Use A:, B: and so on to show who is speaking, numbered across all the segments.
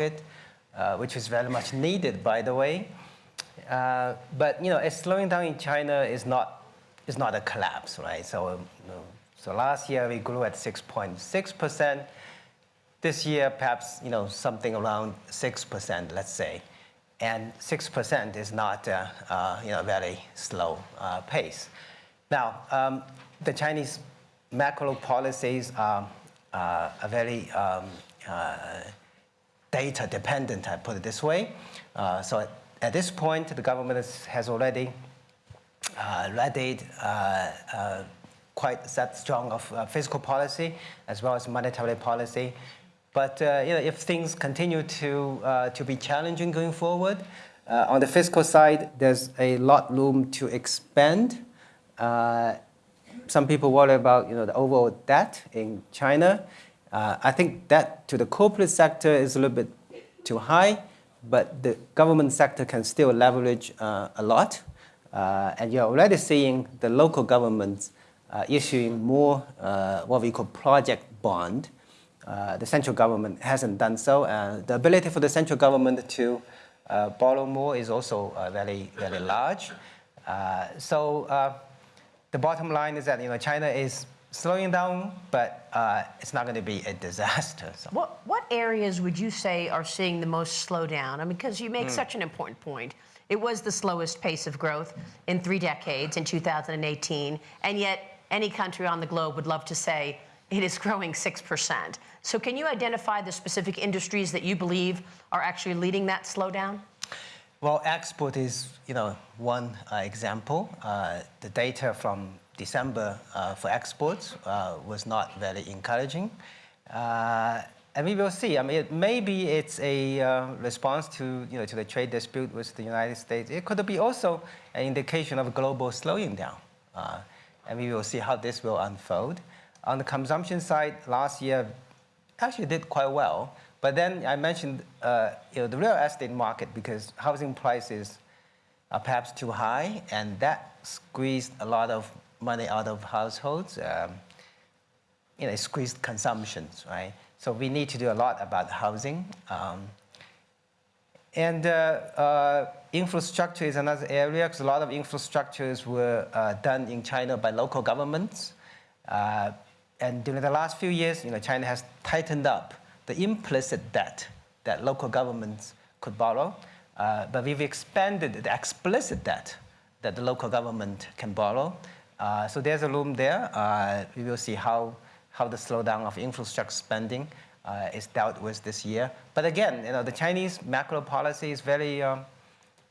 A: it, uh, which is very much needed, by the way. Uh, but you know, a slowing down in China is not is not a collapse, right? So, you know, so last year we grew at 6.6 percent. This year, perhaps you know something around six percent, let's say, and six percent is not uh, uh, you know a very slow uh, pace. Now, um, the Chinese macro policies are, uh, are very um, data dependent, I put it this way. Uh, so at, this point, the government has already uh, readied uh, uh, quite set strong of fiscal policy as well as monetary policy. But you know, if things continue to, to be challenging going forward, on the fiscal side, there's a lot room to expand uh, some people worry about you know, the overall debt in China. Uh, I think that to the corporate sector is a little bit too high, but the government sector can still leverage uh, a lot. Uh, and you're already seeing the local governments uh, issuing more uh, what we call project bond. the central government hasn't done so. the ability for the central government to borrow more is also very, very large. so the bottom line is that you know China is slowing down, but uh, it's not going to be a disaster.
B: So. What what areas would you say are seeing the most slowdown? I mean, because you make mm. such an important point. It was the slowest pace of growth in three decades in 2018, and yet any country on the globe would love to say it is growing 6%. So can you identify the specific industries that you believe are actually leading that slowdown?
A: Well, export is, you know, one uh, example. Uh, the data from December uh, for exports uh, was not very encouraging. Uh, and we will see. I mean, it, maybe it's a response to, you know, to the trade dispute with the United States. It could be also an indication of global slowing down. and we will see how this will unfold. On the consumption side, last year actually did quite well. But then I mentioned uh, you know, the real estate market because housing prices are perhaps too high, and that squeezed a lot of money out of households. Um, you know, squeezed consumptions, right? So we need to do a lot about housing. Um, and uh, uh, infrastructure is another area because a lot of infrastructures were uh, done in China by local governments. Uh, and during the last few years, you know, China has tightened up the implicit debt that local governments could borrow, uh, but we've expanded the explicit debt that the local government can borrow. Uh, so there's a room there. Uh, we will see how, how the slowdown of infrastructure spending uh, is dealt with this year. But again, you know, the Chinese macro policy is very, um,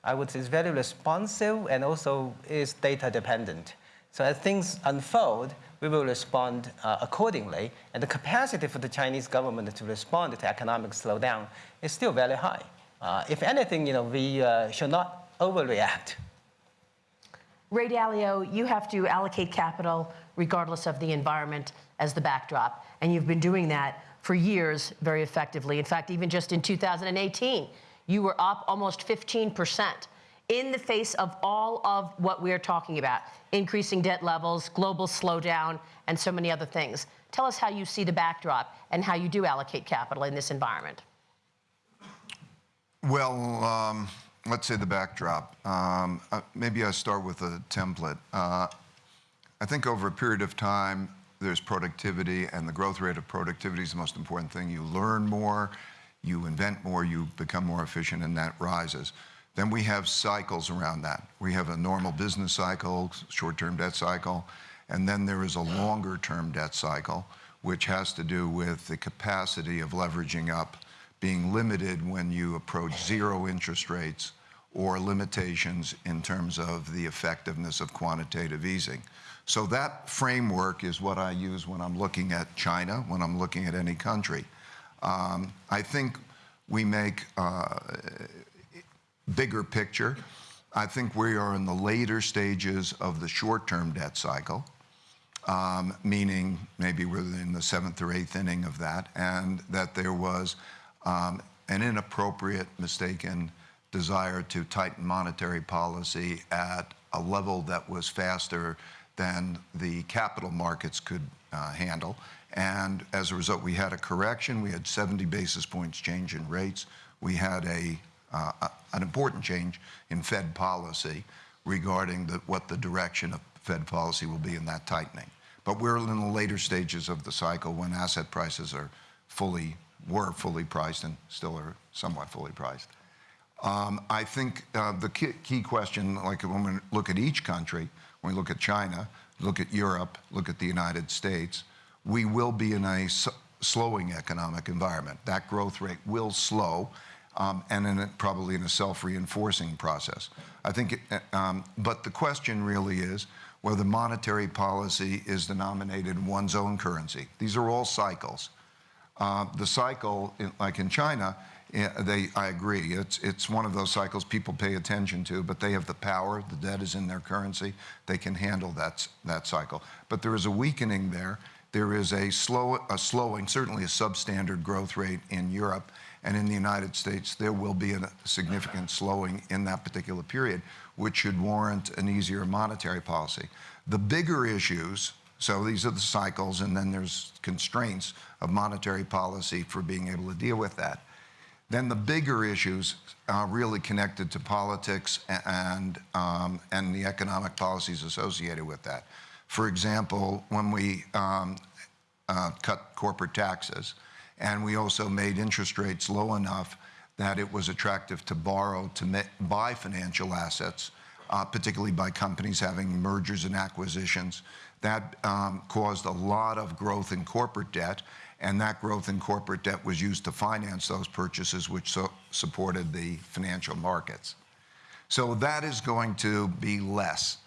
A: I would say, is very responsive and also is data dependent. So as things unfold, we will respond uh, accordingly. And the capacity for the Chinese government to respond to economic slowdown is still very high. Uh, if anything, you know, we should not overreact.
B: Ray Dalio, you have to allocate capital regardless of the environment as the backdrop. And you've been doing that for years very effectively. In fact, even just in 2018, you were up almost 15 percent in the face of all of what we're talking about, increasing debt levels, global slowdown, and so many other things. Tell us how you see the backdrop and how you do allocate capital in this environment.
C: Well, um, let's say the backdrop. Um, uh, maybe I start with a template. Uh, I think over a period of time, there's productivity, and the growth rate of productivity is the most important thing. You learn more, you invent more, you become more efficient, and that rises. Then we have cycles around that. We have a normal business cycle, short-term debt cycle, and then there is a longer-term debt cycle, which has to do with the capacity of leveraging up being limited when you approach zero interest rates or limitations in terms of the effectiveness of quantitative easing. So that framework is what I use when I'm looking at China, when I'm looking at any country. Um, I think we make uh, bigger picture, I think we are in the later stages of the short-term debt cycle, um, meaning maybe we're in the seventh or eighth inning of that, and that there was um, an inappropriate, mistaken desire to tighten monetary policy at a level that was faster than the capital markets could uh, handle. And as a result, we had a correction. We had 70 basis points change in rates. We had a, uh, a- an important change in Fed policy regarding the, what the direction of Fed policy will be in that tightening. But we're in the later stages of the cycle when asset prices are fully, were fully priced and still are somewhat fully priced. Um, I think uh, the key, question, like when we look at each country, when we look at China, look at Europe, look at the United States, we will be in a slowing economic environment. That growth rate will slow, um, and probably in a self-reinforcing process. I think, uh, um, but the question really is whether monetary policy is denominated in one's own currency. These are all cycles. Uh, the cycle, like in China, they, I agree, it's, it's one of those cycles people pay attention to, but they have the power, the debt is in their currency, they can handle that, that cycle. But there is a weakening there. There is a, slow, a slowing, certainly a substandard growth rate in Europe, and in the United States, there will be a significant slowing in that particular period, which should warrant an easier monetary policy. The bigger issues, so these are the cycles, and then there's constraints of monetary policy for being able to deal with that. Then the bigger issues are really connected to politics and, um, and the economic policies associated with that. For example, when we um, uh, cut corporate taxes, and we also made interest rates low enough that it was attractive to borrow to buy financial assets, uh, particularly by companies having mergers and acquisitions. That um, caused a lot of growth in corporate debt, and that growth in corporate debt was used to finance those purchases, which so supported the financial markets. So that is going to be less.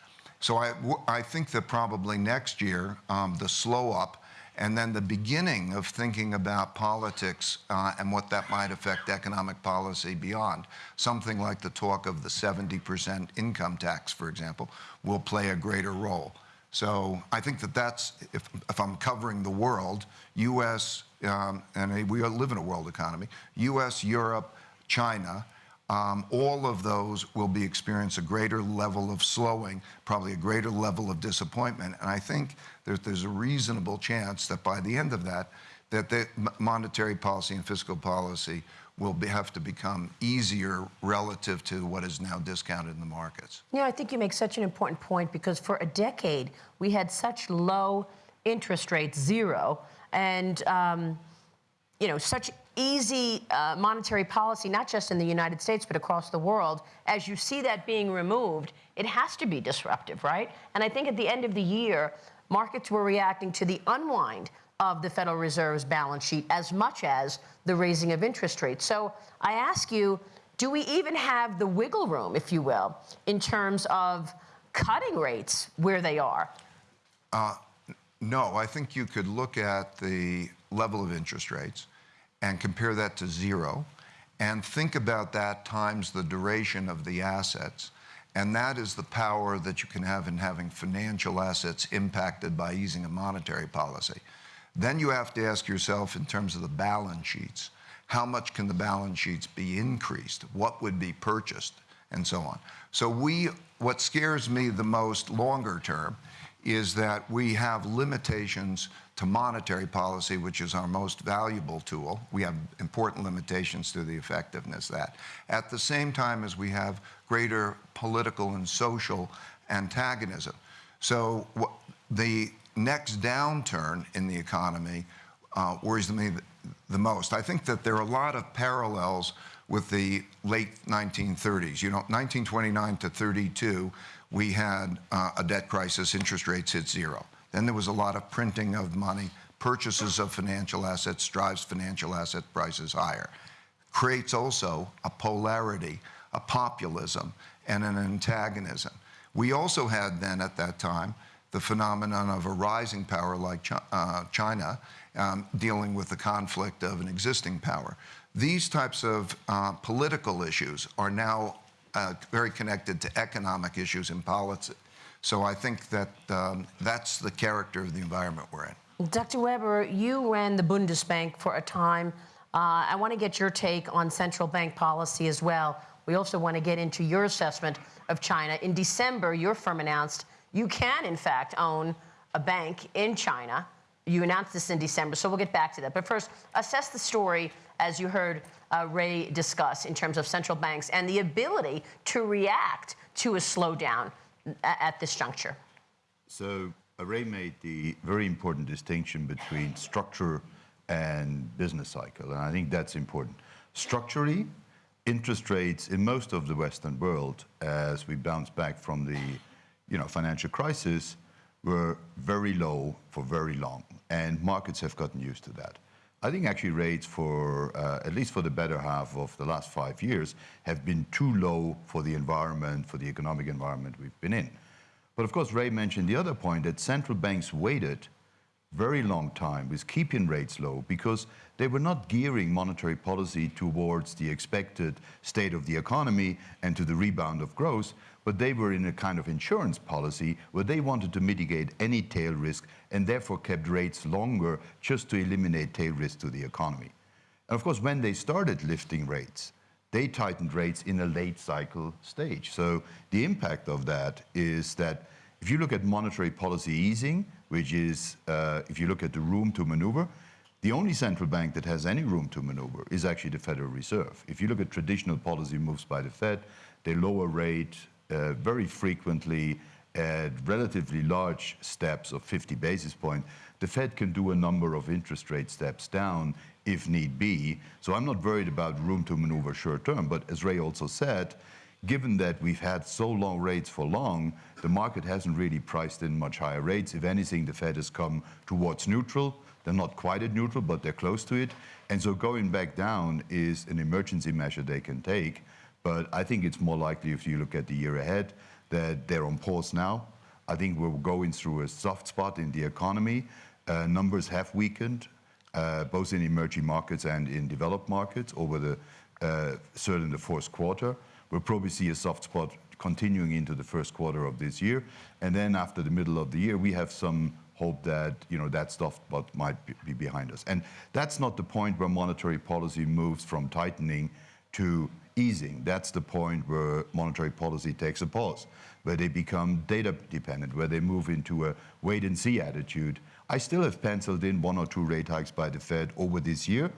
C: So I, I think that probably next year, um, the slow up and then the beginning of thinking about politics uh, and what that might affect economic policy beyond, something like the talk of the 70% income tax, for example, will play a greater role. So I think that that's, if, if I'm covering the world, US, um, and we live in a world economy, US, Europe, China, um, all of those will be experience a greater level of slowing, probably a greater level of disappointment. And I think there's, there's a reasonable chance that by the end of that, that the monetary policy and fiscal policy will be, have to become easier relative to what is now discounted in the markets.
B: Yeah, I think you make such an important point because for a decade we had such low interest rates, zero, and um, you know such easy uh, monetary policy, not just in the United States but across the world. As you see that being removed, it has to be disruptive, right? And I think at the end of the year, markets were reacting to the unwind of the Federal Reserve's balance sheet as much as the raising of interest rates. So I ask you, do we even have the wiggle room, if you will, in terms of cutting rates where they are?
C: Uh, no, I think you could look at the level of interest rates and compare that to zero and think about that times the duration of the assets. And that is the power that you can have in having financial assets impacted by easing a monetary policy. Then you have to ask yourself, in terms of the balance sheets, how much can the balance sheets be increased? What would be purchased? And so on. So, we, what scares me the most longer term is that we have limitations to monetary policy, which is our most valuable tool. We have important limitations to the effectiveness of that. At the same time as we have greater political and social antagonism. So the next downturn in the economy uh, worries me th- the most. I think that there are a lot of parallels with the late 1930s. You know, 1929 to 32, we had uh, a debt crisis, interest rates hit zero. Then there was a lot of printing of money, purchases of financial assets drives financial asset prices higher. Creates also a polarity, a populism, and an antagonism. We also had then at that time the phenomenon of a rising power like Chi- uh, China um, dealing with the conflict of an existing power. These types of uh, political issues are now uh, very connected to economic issues in policy. So I think that um, that's the character of the environment we're in.
B: Dr. Weber, you ran the Bundesbank for a time. Uh, I want to get your take on central bank policy as well. We also want to get into your assessment of China. In December, your firm announced you can, in fact, own a bank in China. You announced this in December, so we'll get back to that. But first, assess the story as you heard uh, Ray discuss in terms of central banks and the ability to react to a slowdown at this juncture.
D: So Ray made the very important distinction between structure and business cycle, and I think that's important. Structurally, interest rates in most of the Western world, as we bounce back from the you know, financial crisis, were very low for very long, and markets have gotten used to that. I think actually rates for, uh, at least for the better half of the last five years, have been too low for the environment, for the economic environment we've been in. But of course, Ray mentioned the other point that central banks waited very long time with keeping rates low because they were not gearing monetary policy towards the expected state of the economy and to the rebound of growth, but they were in a kind of insurance policy where they wanted to mitigate any tail risk and therefore kept rates longer just to eliminate tail risk to the economy. And of course, when they started lifting rates, they tightened rates in a late cycle stage. So the impact of that is that if you look at monetary policy easing, which is, uh, if you look at the room to maneuver, the only central bank that has any room to maneuver is actually the Federal Reserve. If you look at traditional policy moves by the Fed, they lower rate uh, very frequently at relatively large steps of 50 basis points. The Fed can do a number of interest rate steps down if need be. So I'm not worried about room to maneuver short term. But as Ray also said, given that we've had so long rates for long, the market hasn't really priced in much higher rates. If anything, the Fed has come towards neutral. They're not quite at neutral, but they're close to it. And so going back down is an emergency measure they can take. But I think it's more likely if you look at the year ahead that they're on pause now. I think we're going through a soft spot in the economy. Uh, numbers have weakened, uh, both in emerging markets and in developed markets over the uh, third and the fourth quarter. We'll probably see a soft spot continuing into the first quarter of this year. And then after the middle of the year, we have some hope that you know that soft spot might be behind us. And that's not the point where monetary policy moves from tightening to easing. That's the point where monetary policy takes a pause, where they become data dependent, where they move into a wait and see attitude. I still have penciled in one or two rate hikes by the Fed over this year,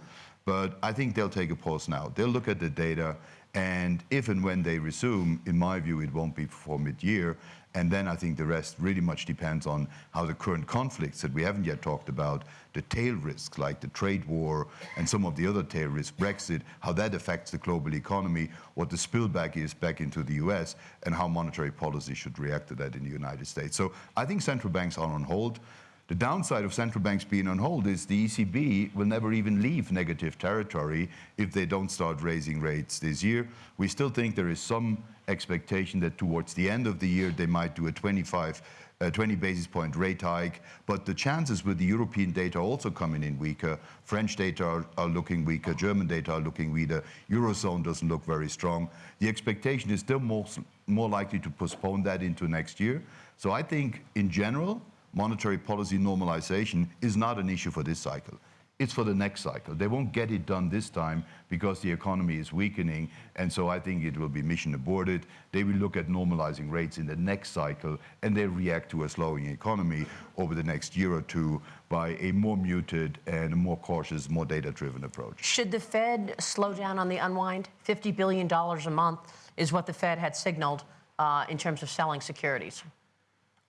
D: but I think they'll take a pause now. They'll look at the data, and if and when they resume, in my view, it won't be before mid-year. And then I think the rest really much depends on how the current conflicts that we haven't yet talked about, the tail risks like the trade war and some of the other tail risks, Brexit, how that affects the global economy, what the spillback is back into the US, and how monetary policy should react to that in the United States. So I think central banks are on hold. The downside of central banks being on hold is the ECB will never even leave negative territory if they don't start raising rates this year. We still think there is some expectation that towards the end of the year they might do a 25 uh, 20 basis point rate hike, but the chances with the European data also coming in weaker, French data are, are, looking weaker, German data are looking weaker, Eurozone doesn't look very strong. The expectation is still more, more likely to postpone that into next year. So I think in general, monetary policy normalization is not an issue for this cycle. It's for the next cycle. They won't get it done this time because the economy is weakening, and so I think it will be mission aborted. They will look at normalizing rates in the next cycle, and they react to a slowing economy over the next year or two by a more muted and more cautious, more data-driven approach.
B: Should the Fed slow down on the unwind? $50 billion a month is what the Fed had signaled uh, in terms of selling securities.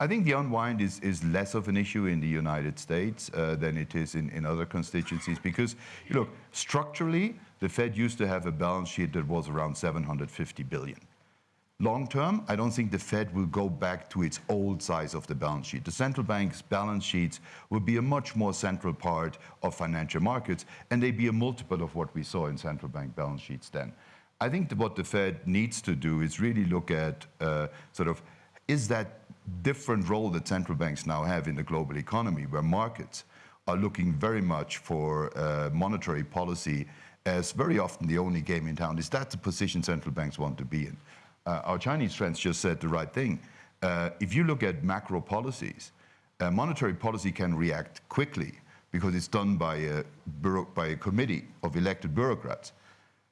D: I think the unwind is, is less of an issue in the United States uh, than it is in, in other constituencies because, you look, structurally, the Fed used to have a balance sheet that was around 750 billion. Long term, I don't think the Fed will go back to its old size of the balance sheet. The central bank's balance sheets will be a much more central part of financial markets, and they be a multiple of what we saw in central bank balance sheets then. I think what the Fed needs to do is really look at uh, sort of, is that different role that central banks now have in the global economy, where markets are looking very much for uh, monetary policy as very often the only game in town. Is that the position central banks want to be in? Uh, our Chinese friends just said the right thing. Uh, if you look at macro policies, uh, monetary policy can react quickly because it's done by a, by a committee of elected bureaucrats.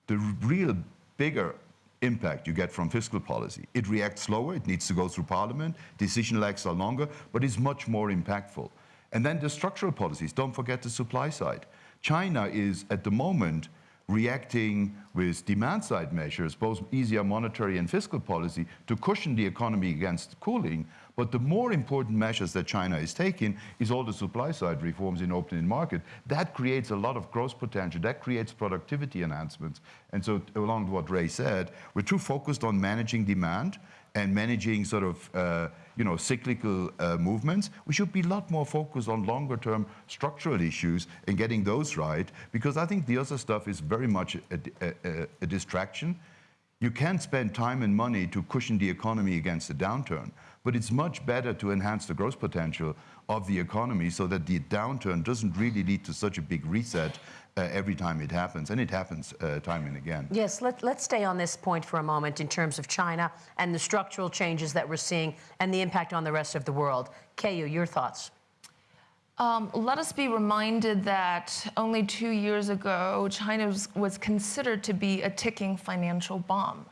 D: The real bigger impact you get from fiscal policy. It reacts slower, it needs to go through parliament, decision lags are longer, but it's much more impactful. And then the structural policies. Don't forget the supply side. China is at the moment reacting with demand side measures, both easier monetary and fiscal policy, to cushion the economy against cooling. But the more important measures that China is taking is all the supply side reforms in opening market. That creates a lot of growth potential. That creates productivity enhancements. And so, along with what Ray said, we're too focused on managing demand and managing sort of uh, you know cyclical uh, movements. We should be a lot more focused on longer term structural issues and getting those right because I think the other stuff is very much a, a, a distraction. You can't spend time and money to cushion the economy against a downturn, but it's much better to enhance the growth potential of the economy so that the downturn doesn't really lead to such a big reset uh, every time it happens, and it happens uh, time and again.
B: Yes, let, let's stay on this point for a moment in terms of China and the structural changes that we're seeing and the impact on the rest of the world. Keyu, your thoughts?
E: Um, let us be reminded that only two years ago, China was, was considered to be a ticking financial bomb.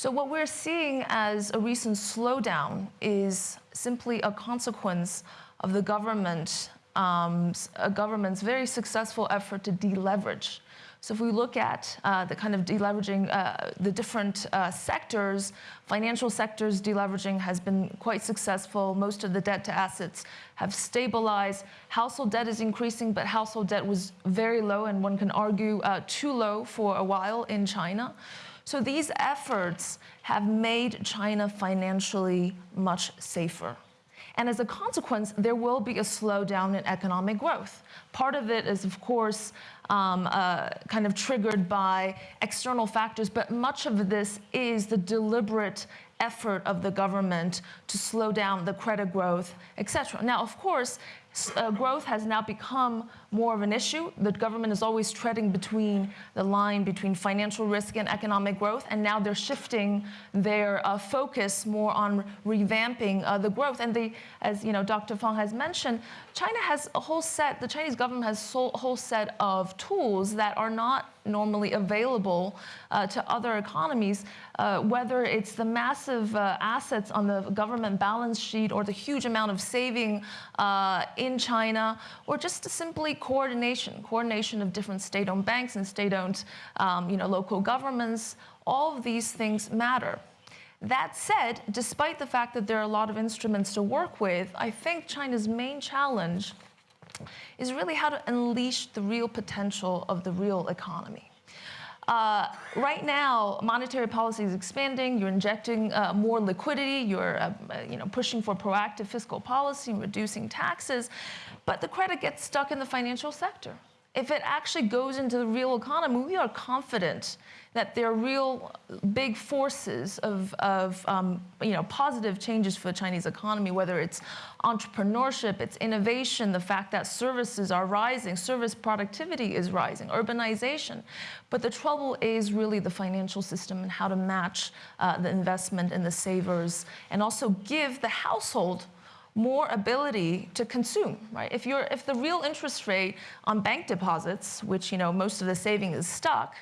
E: So, what we're seeing as a recent slowdown is simply a consequence of the government, um, a government's very successful effort to deleverage. So if we look at uh, the kind of deleveraging, uh, the different uh, sectors, financial sectors deleveraging has been quite successful. Most of the debt to assets have stabilized. Household debt is increasing, but household debt was very low, and one can argue uh, too low for a while in China. So these efforts have made China financially much safer. And as a consequence, there will be a slowdown in economic growth. Part of it is, of course, um, uh, kind of triggered by external factors, but much of this is the deliberate effort of the government to slow down the credit growth, et cetera. Now, of course, uh, growth has now become more of an issue. The government is always treading between the line between financial risk and economic growth, and now they're shifting their uh, focus more on revamping uh, the growth. And they, as you know, Dr. Fang has mentioned, China has a whole set. The Chinese government has a whole set of tools that are not normally available uh, to other economies, uh, whether it's the massive uh, assets on the government balance sheet or the huge amount of saving uh, in China, or just simply coordination, coordination of different state-owned banks and state-owned um, you know, local governments. All of these things matter. That said, despite the fact that there are a lot of instruments to work with, I think China's main challenge is really how to unleash the real potential of the real economy. Uh, right now, monetary policy is expanding. You're injecting uh, more liquidity. You're, uh, you know, pushing for proactive fiscal policy and reducing taxes. But the credit gets stuck in the financial sector. If it actually goes into the real economy, we are confident that there are real big forces of, of um, you know, positive changes for the Chinese economy, whether it's entrepreneurship, it's innovation, the fact that services are rising, service productivity is rising, urbanization. But the trouble is really the financial system and how to match uh, the investment and the savers and also give the household more ability to consume, right? If you're if the real interest rate on bank deposits, which you know most of the saving is stuck,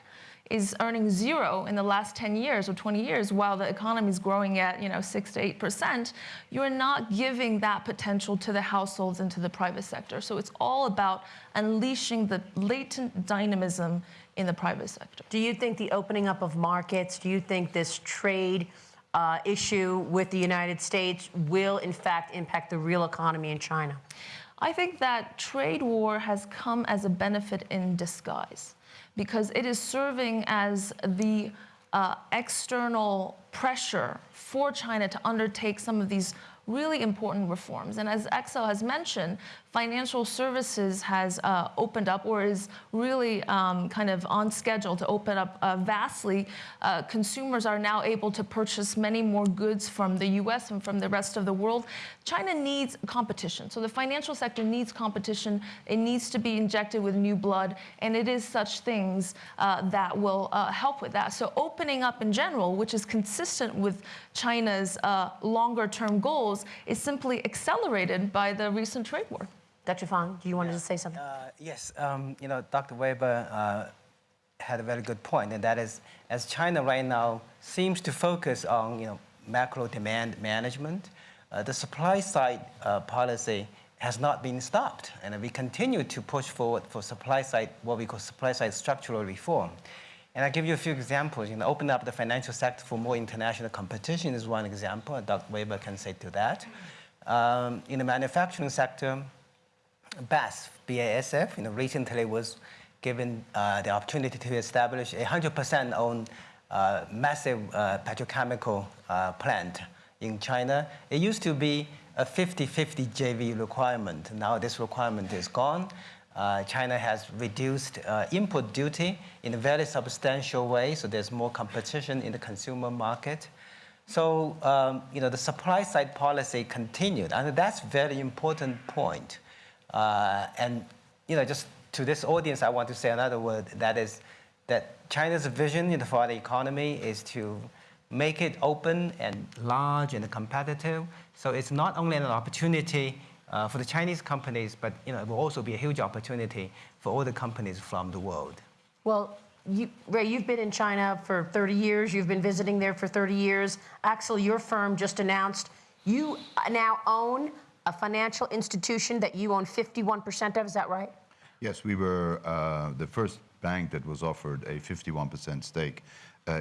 E: is earning zero in the last 10 years or 20 years while the economy is growing at you know 6 to 8%, you're not giving that potential to the households and to the private sector. So it's all about unleashing the latent dynamism in the private sector.
B: Do you think the opening up of markets, do you think this trade uh, issue with the United States will in fact impact the real economy in China?
E: I think that trade war has come as a benefit in disguise because it is serving as the uh, external pressure for China to undertake some of these really important reforms. And as Axel has mentioned, financial services has uh, opened up or is really um, kind of on schedule to open up uh, vastly. Uh, consumers are now able to purchase many more goods from the US and from the rest of the world. China needs competition. So the financial sector needs competition. It needs to be injected with new blood. And it is such things uh, that will uh, help with that. So opening up in general, which is consistent with China's uh, longer term goals, is simply accelerated by the recent trade war.
B: Dr. Fang, do you want to say something?
A: Uh, yes, um, you know, Dr. Weber uh, had a very good point, and that is, as China right now seems to focus on, you know, macro demand management, uh, the supply side uh, policy has not been stopped. And we continue to push forward for supply side, what we call supply side structural reform. And I'll give you a few examples. You know, open up the financial sector for more international competition is one example. Dr. Weber can say to that. Um, in the manufacturing sector, BASF, BASF, you know, recently was given uh, the opportunity to establish a 100% owned uh, massive uh, petrochemical uh, plant in China. It used to be a 50-50 JV requirement. Now this requirement is gone. Uh, China has reduced uh, import duty in a very substantial way, so there's more competition in the consumer market. So, um, you know, the supply side policy continued, and that's very important point. Uh, and, you know, just to this audience, I want to say another word, that is that China's vision for the economy is to make it open and large and competitive. So it's not only an opportunity uh, for the Chinese companies, but you know, it will also be a huge opportunity for all the companies from the world.
B: Well, you, Ray, you've been in China for 30 years. You've been visiting there for 30 years. Axel, your firm just announced you now own a financial institution that you own 51% of. Is that right?
D: Yes, we were uh, the first bank that was offered a 51% stake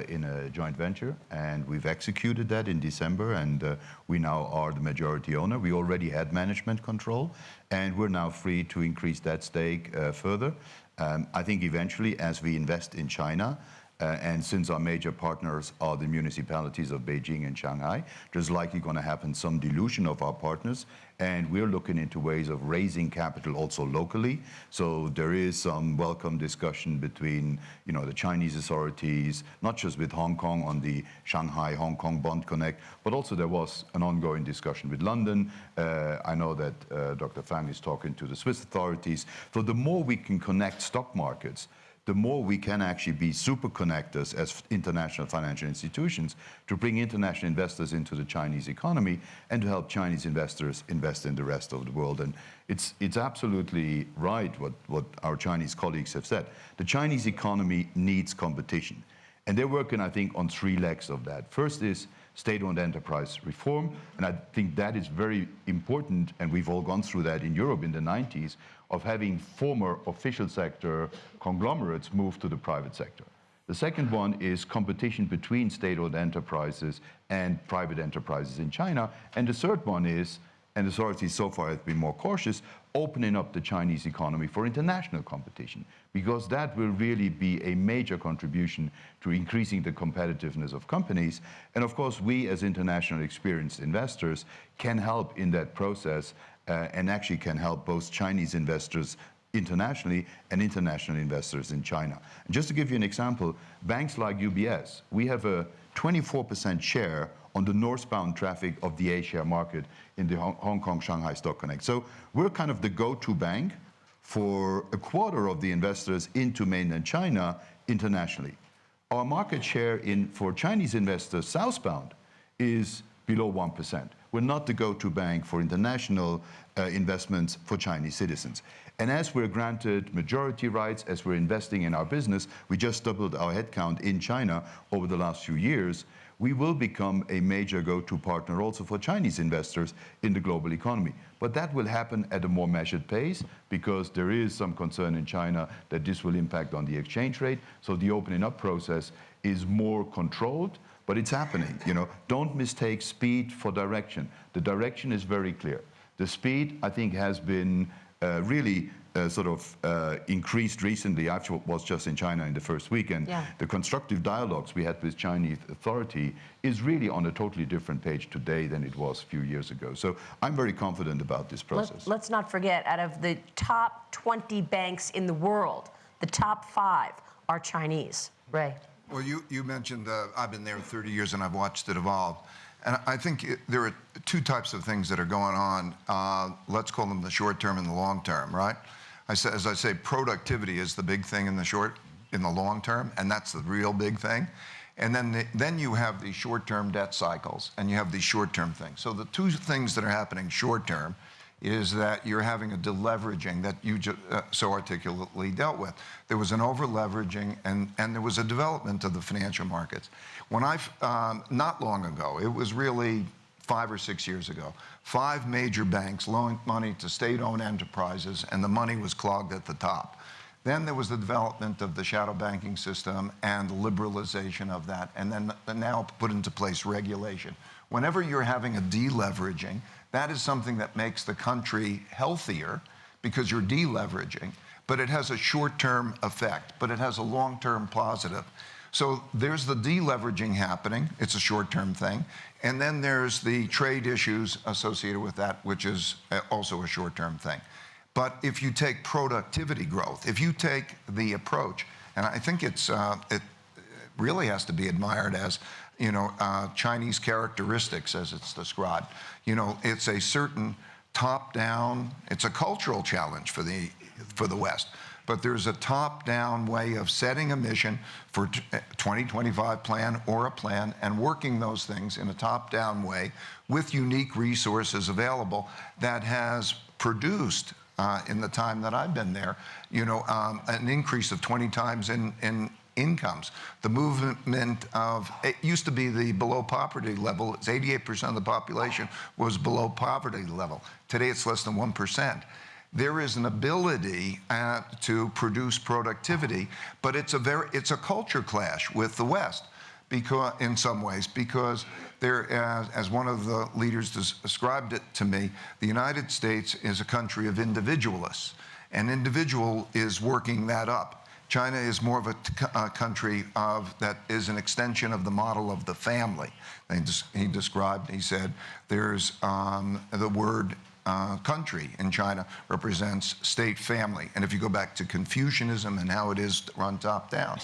D: in a joint venture, and we've executed that in December, and uh, we now are the majority owner. We already had management control, and we're now free to increase that stake uh, further. Um, I think eventually, as we invest in China, uh, and since our major partners are the municipalities of Beijing and Shanghai, there's likely going to happen some dilution of our partners. And we're looking into ways of raising capital also locally. So there is some welcome discussion between, you know, the Chinese authorities, not just with Hong Kong on the Shanghai Hong Kong Bond Connect, but also there was an ongoing discussion with London. Uh, I know that uh, Dr. Fang is talking to the Swiss authorities. So the more we can connect stock markets, the more we can actually be super connectors as international financial institutions to bring international investors into the Chinese economy and to help Chinese investors invest in the rest of the world. And it's, it's absolutely right what, what our Chinese colleagues have said. The Chinese economy needs competition. And they're working, I think, on three legs of that. First is state-owned enterprise reform, and I think that is very important, and we've all gone through that in Europe in the 90s, of having former official sector conglomerates move to the private sector. The second one is competition between state-owned enterprises and private enterprises in China. And the third one is, and authorities so far have been more cautious, opening up the Chinese economy for international competition, because that will really be a major contribution to increasing the competitiveness of companies. And of course, we as international experienced investors can help in that process uh, and actually can help both Chinese investors internationally and international investors in China. And just to give you an example, banks like UBS, we have a 24% share on the northbound traffic of the A-share market in the Hong Kong Shanghai Stock Connect. So we're kind of the go-to bank for a quarter of the investors into mainland China internationally. Our market share in for Chinese investors southbound is below 1%. We're not the go-to bank for international uh, investments for Chinese citizens. And as we're granted majority rights, as we're investing in our business, we just doubled our headcount in China over the last few years, we will become a major go-to partner also for Chinese investors in the global economy. But that will happen at a more measured pace because there is some concern in China that this will impact on the exchange rate. So the opening up process is more controlled but it's happening. You know, don't mistake speed for direction. The direction is very clear. The speed, I think, has been uh, really uh, sort of uh, increased recently. I was just in China in the first week, and
B: yeah.
D: the constructive dialogues we had with Chinese authority is really on a totally different page today than it was a few years ago. So I'm very confident about this process.
B: Let, us not forget, out of the top 20 banks in the world, the top five are Chinese. Ray.
C: Well, you, you mentioned uh, I've been there 30 years and I've watched it evolve. And I think it, there are two types of things that are going on. Uh, let's call them the short term and the long term, right? I say, as I say, productivity is the big thing in the short, in the long term, and that's the real big thing. And then, the, then you have these short-term debt cycles, and you have these short-term things. So the two things that are happening short-term is that you're having a deleveraging that you uh, so articulately dealt with. There was an over-leveraging and, and there was a development of the financial markets. When I, um, not long ago, it was really five or six years ago. Five major banks loaned money to state-owned enterprises, and the money was clogged at the top. Then there was the development of the shadow banking system and the liberalization of that, and then now put into place regulation. Whenever you're having a deleveraging, that is something that makes the country healthier because you're deleveraging, but it has a short-term effect, but it has a long-term positive. So there's the deleveraging happening. It's a short-term thing. And then there's the trade issues associated with that, which is uh, also a short-term thing. But if you take productivity growth, if you take the approach, and I think it's, uh, it really has to be admired as, you know, uh, Chinese characteristics as it's described. You know, it's a certain top-down, it's a cultural challenge for the, for the West but there's a top-down way of setting a mission for 2025 plan or a plan and working those things in a top-down way with unique resources available that has produced uh, in the time that I've been there, you know, um, an increase of 20 times in, in incomes. The movement of, it used to be the below poverty level, it's 88% of the population was below poverty level. Today it's less than 1% there is an ability uh, to produce productivity, but it's a very it's a culture clash with the West, because in some ways because there as, as one of the leaders described it to me, the United States is a country of individualists, and individual is working that up. China is more of a, a country of that is an extension of the model of the family. He, described, he said, there's um, the word uh, country in China represents state family. And if you go back to Confucianism and how it is run top down,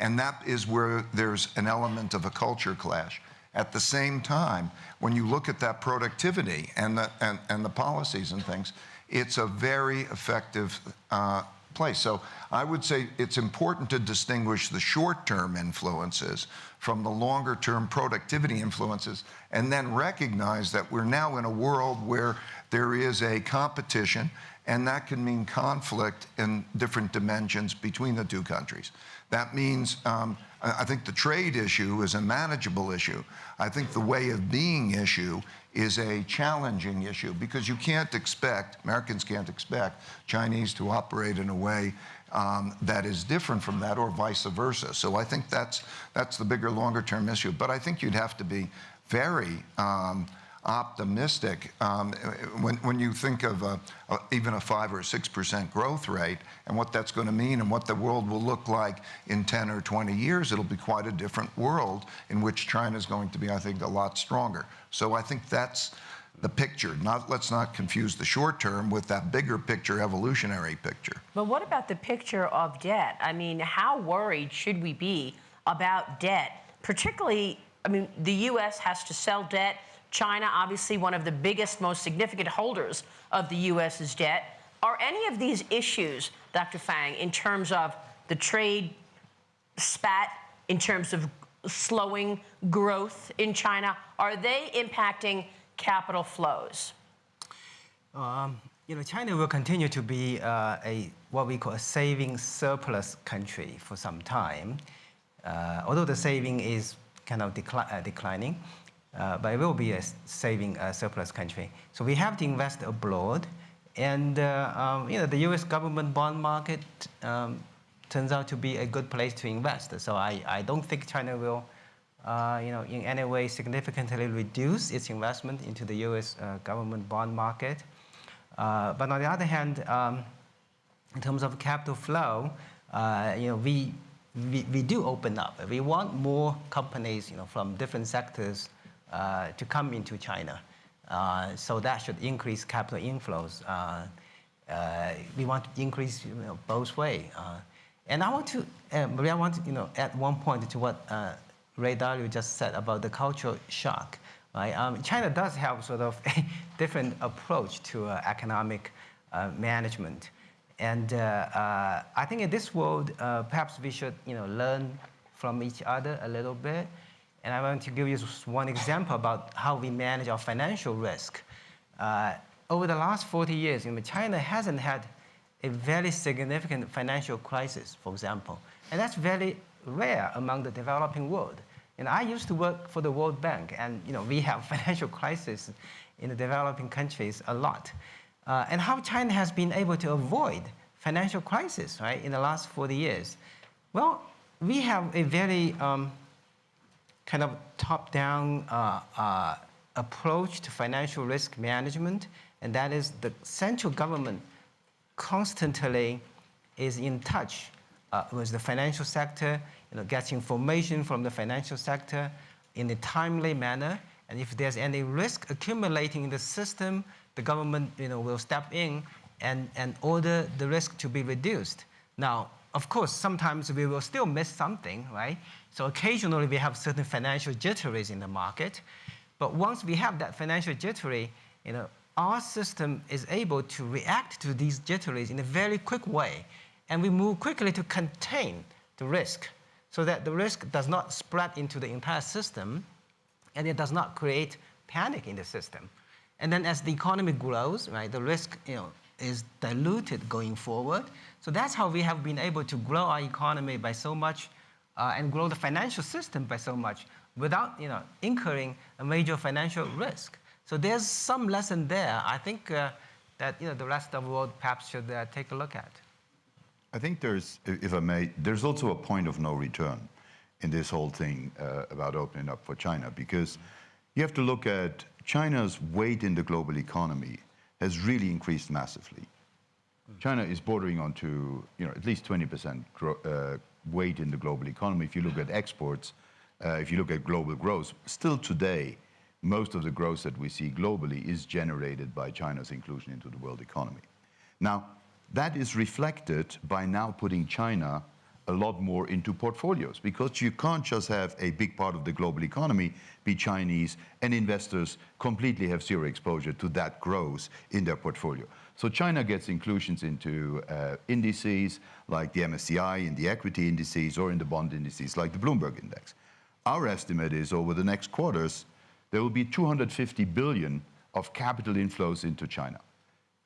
C: and that is where there's an element of a culture clash. At the same time, when you look at that productivity and the, and, and the policies and things, it's a very effective uh, place. So I would say it's important to distinguish the short-term influences from the longer-term productivity influences and then recognize that we're now in a world where there is a competition and that can mean conflict in different dimensions between the two countries. That means, um, I think the trade issue is a manageable issue. I think the way of being issue is a challenging issue because you can't expect, Americans can't expect Chinese to operate in a way um, that is different from that or vice versa. So I think that's, that's the bigger, longer term issue. But I think you'd have to be very um, optimistic um, when, when you think of a, a, even a five or six percent growth rate and what that's going to mean and what the world will look like in 10 or 20 years, it'll be quite a different world in which China is going to be, I think, a lot stronger. So I think that's the picture. Not, let's not confuse the short term with that bigger picture, evolutionary picture.
B: But what about the picture of debt? I mean, how worried should we be about debt, particularly I mean, the U.S. has to sell debt China, obviously one of the biggest, most significant holders of the U.S.'s debt. Are any of these issues, Dr. Fang, in terms of the trade spat, in terms of slowing growth in China, are they impacting capital flows?
A: Um, you know, China will continue to be uh, a what we call a saving surplus country for some time, uh, although the saving is kind of decli uh, declining uh, but it will be a saving uh, surplus country. So we have to invest abroad. And uh, um, you know, the US government bond market um, turns out to be a good place to invest. So I, I don't think China will uh, you know, in any way significantly reduce its investment into the US uh, government bond market. Uh, but on the other hand, um, in terms of capital flow, you know, we, we, we do open up. We want more companies you know, from different sectors uh, to come into China. Uh, so that should increase capital inflows. Uh, we want to increase you know, both ways. And I want to, Maria, I want to you know, add one point to what Ray Dalio just said about the cultural shock. Right? Um, China does have sort of a different approach to uh, economic uh, management. And uh, I think in this world, perhaps we should you know, learn from each other a little bit. And I want to give you one example about how we manage our financial risk. Uh, over the last 40 years, you know, China hasn't had a very significant financial crisis, for example. And that's very rare among the developing world. And I used to work for the World Bank, and you know, we have financial crisis in the developing countries a lot. Uh, and how China has been able to avoid financial crisis, right, in the last 40 years. Well, we have a very um, kind of top-down uh, uh, approach to financial risk management, and that is the central government constantly is in touch uh, with the financial sector, you know, gets information from the financial sector in a timely manner, and if there's any risk accumulating in the system, the government you know, will step in and, and order the risk to be reduced. Now, of course, sometimes we will still miss something, right? So occasionally we have certain financial jitteries in the market, but once we have that financial jittery, you know, our system is able to react to these jitteries in a very quick way, and we move quickly to contain the risk so that the risk does not spread into the entire system and it does not create panic in the system. And then as the economy grows, right, the risk you know, is diluted going forward. So that's how we have been able to grow our economy by so much uh, and grow the financial system by so much without you know, incurring a major financial risk. So there's some lesson there. I think uh, that you know, the rest of the world perhaps should uh, take a look at.
D: I think there's, if I may, there's also a point of no return in this whole thing uh, about opening up for China because you have to look at China's weight in the global economy has really increased massively. China is bordering on to you know, at least 20% uh, weight in the global economy. If you look at exports, uh, if you look at global growth, still today, most of the growth that we see globally is generated by China's inclusion into the world economy. Now, that is reflected by now putting China a lot more into portfolios because you can't just have a big part of the global economy be Chinese and investors completely have zero exposure to that growth in their portfolio. So China gets inclusions into uh, indices like the MSCI, in the equity indices, or in the bond indices like the Bloomberg index. Our estimate is over the next quarters, there will be 250 billion of capital inflows into China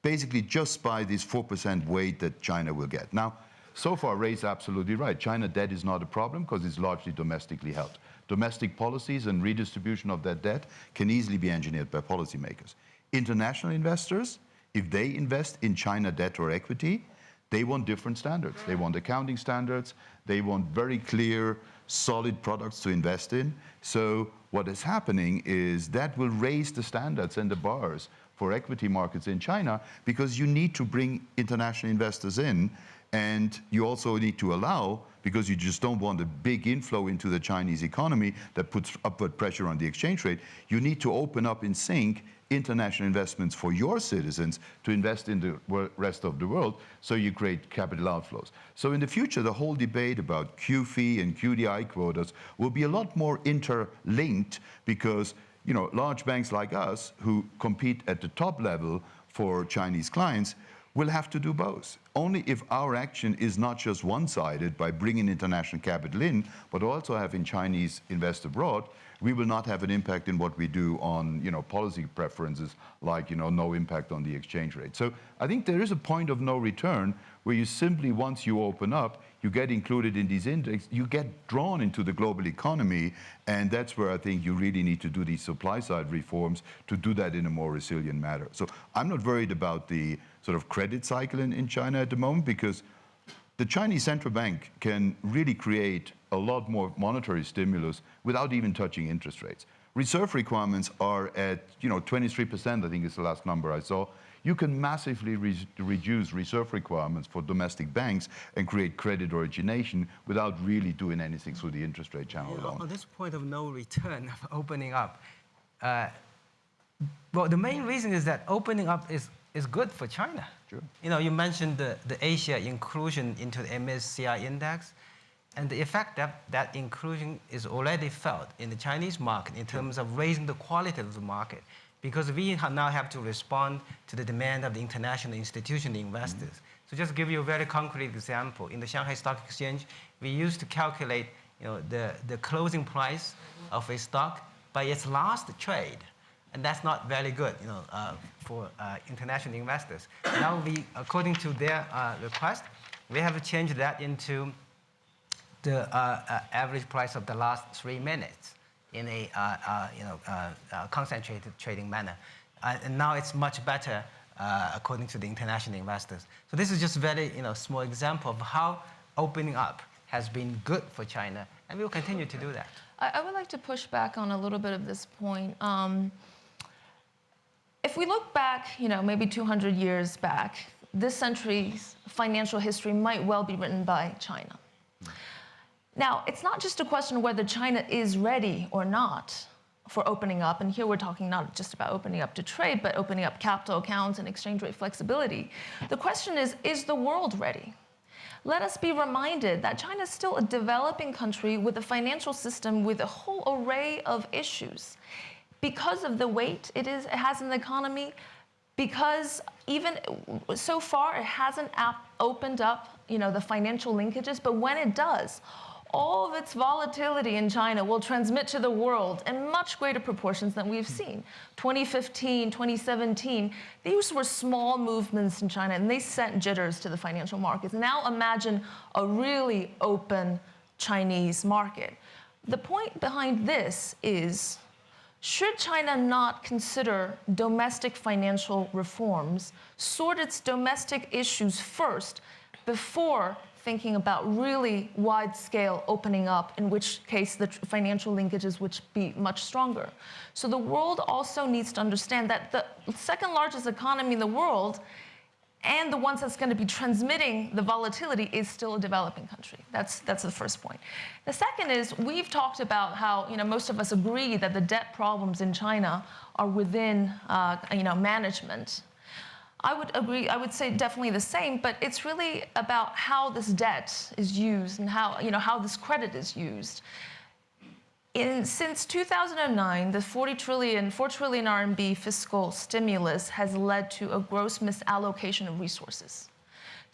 D: basically just by this 4% weight that China will get. Now, so far, Ray's absolutely right. China debt is not a problem because it's largely domestically held. Domestic policies and redistribution of that debt can easily be engineered by policymakers. International investors, if they invest in China debt or equity, they want different standards. They want accounting standards. They want very clear, solid products to invest in. So what is happening is that will raise the standards and the bars for equity markets in China because you need to bring international investors in and you also need to allow, because you just don't want a big inflow into the Chinese economy that puts upward pressure on the exchange rate, you need to open up in sync international investments for your citizens to invest in the rest of the world so you create capital outflows. So in the future, the whole debate about QFII and QDII quotas will be a lot more interlinked because you know, large banks like us who compete at the top level for Chinese clients will have to do both. Only if our action is not just one-sided by bringing international capital in, but also having Chinese invest abroad, we will not have an impact in what we do on you know, policy preferences like you know, no impact on the exchange rate. So I think there is a point of no return where you simply, once you open up, you get included in these indexes, you get drawn into the global economy, and that's where I think you really need to do these supply side reforms to do that in a more resilient manner. So I'm not worried about the sort of credit cycle in, in China at the moment because the Chinese central bank can really create a lot more monetary stimulus without even touching interest rates. Reserve requirements are at, you know, 23%, I think is the last number I saw. You can massively re reduce reserve requirements for domestic banks and create credit origination without really doing anything through the interest rate channel alone.
A: On this point of no return of opening up, uh, well, the main reason is that opening up is, is good for China.
D: Sure.
A: You know, you mentioned the, the A-share inclusion into the MSCI index. And the effect that that inclusion is already felt in the Chinese market in terms of raising the quality of the market because we now have to respond to the demand of the international institutional investors. Mm -hmm. So just give you a very concrete example. In the Shanghai Stock Exchange, we used to calculate you know, the, the closing price of a stock by its last trade. And that's not very good you know, uh, for uh, international investors. now we, according to their uh, request, we have changed that into the uh, uh, average price of the last three minutes in a uh, uh, you know, uh, uh, concentrated trading manner. Uh, and now it's much better uh, according to the international investors. So this is just very you know, small example of how opening up has been good for China, and we will continue to do that.
E: I, I would like to push back on a little bit of this point. Um, if we look back, you know, maybe 200 years back, this century's financial history might well be written by China. Now, it's not just a question of whether China is ready or not for opening up, and here we're talking not just about opening up to trade, but opening up capital accounts and exchange rate flexibility. The question is, is the world ready? Let us be reminded that China is still a developing country with a financial system with a whole array of issues. Because of the weight it, is, it has in the economy, because even so far it hasn't opened up you know, the financial linkages, but when it does, all of its volatility in China will transmit to the world in much greater proportions than we've seen. 2015, 2017, these were small movements in China and they sent jitters to the financial markets. Now imagine a really open Chinese market. The point behind this is should China not consider domestic financial reforms, sort its domestic issues first before thinking about really wide scale opening up, in which case the financial linkages would be much stronger. So the world also needs to understand that the second largest economy in the world and the ones that's going to be transmitting the volatility is still a developing country. That's, that's the first point. The second is we've talked about how you know, most of us agree that the debt problems in China are within uh, you know, management I would agree, I would say definitely the same, but it's really about how this debt is used and how, you know, how this credit is used. In, since 2009, the 40 trillion, 4 trillion RMB fiscal stimulus has led to a gross misallocation of resources.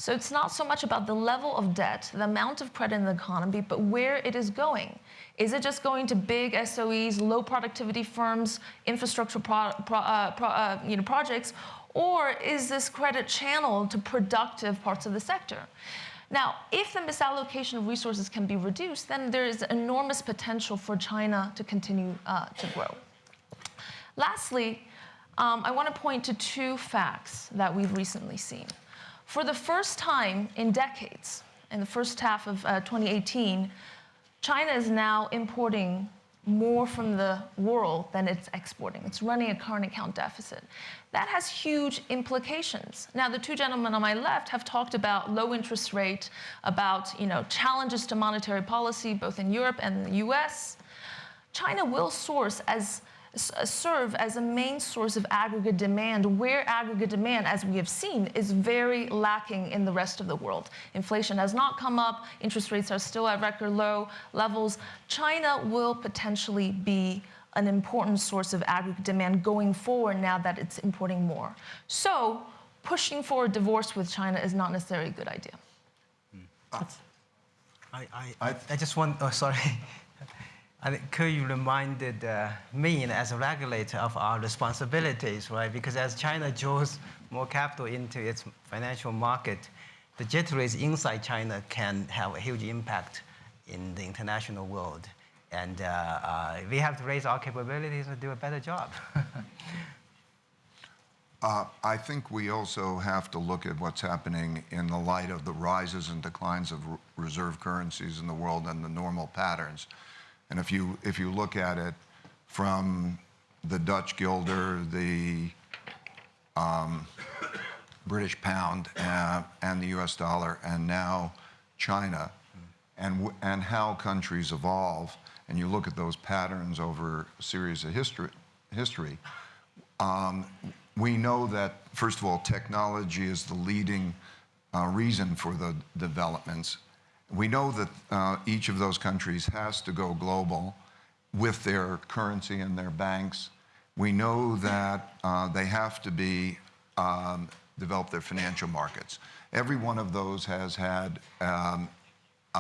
E: So it's not so much about the level of debt, the amount of credit in the economy, but where it is going. Is it just going to big SOEs, low productivity firms, infrastructure pro, pro, uh, pro, uh, you know, projects, or is this credit channeled to productive parts of the sector? Now, if the misallocation of resources can be reduced, then there is enormous potential for China to continue uh, to grow. Lastly, um, I want to point to two facts that we've recently seen. For the first time in decades, in the first half of uh, 2018, China is now importing more from the world than it's exporting. It's running a current account deficit. That has huge implications. Now, the two gentlemen on my left have talked about low interest rate, about you know, challenges to monetary policy, both in Europe and the US. China will source as serve as a main source of aggregate demand, where aggregate demand, as we have seen, is very lacking in the rest of the world. Inflation has not come up, interest rates are still at record low levels. China will potentially be an important source of aggregate demand going forward now that it's importing more. So pushing for a divorce with China is not necessarily a good idea.
A: I, I, I just want, oh, sorry. I think Ke reminded uh, me as a regulator of our responsibilities, right? Because as China draws more capital into its financial market, the jitteries inside China can have a huge impact in the international world. And uh, uh, we have to raise our capabilities to do a better job.
C: Uh, I think we also have to look at what's happening in the light of the rises and declines of reserve currencies in the world and the normal patterns. And if you, if you look at it from the Dutch guilder, the um, British pound, uh, and the US dollar, and now China, and, and how countries evolve, and you look at those patterns over a series of history, history um, we know that, first of all, technology is the leading uh, reason for the developments we know that uh, each of those countries has to go global with their currency and their banks. We know that uh, they have to be um, develop their financial markets. Every one of those has had um,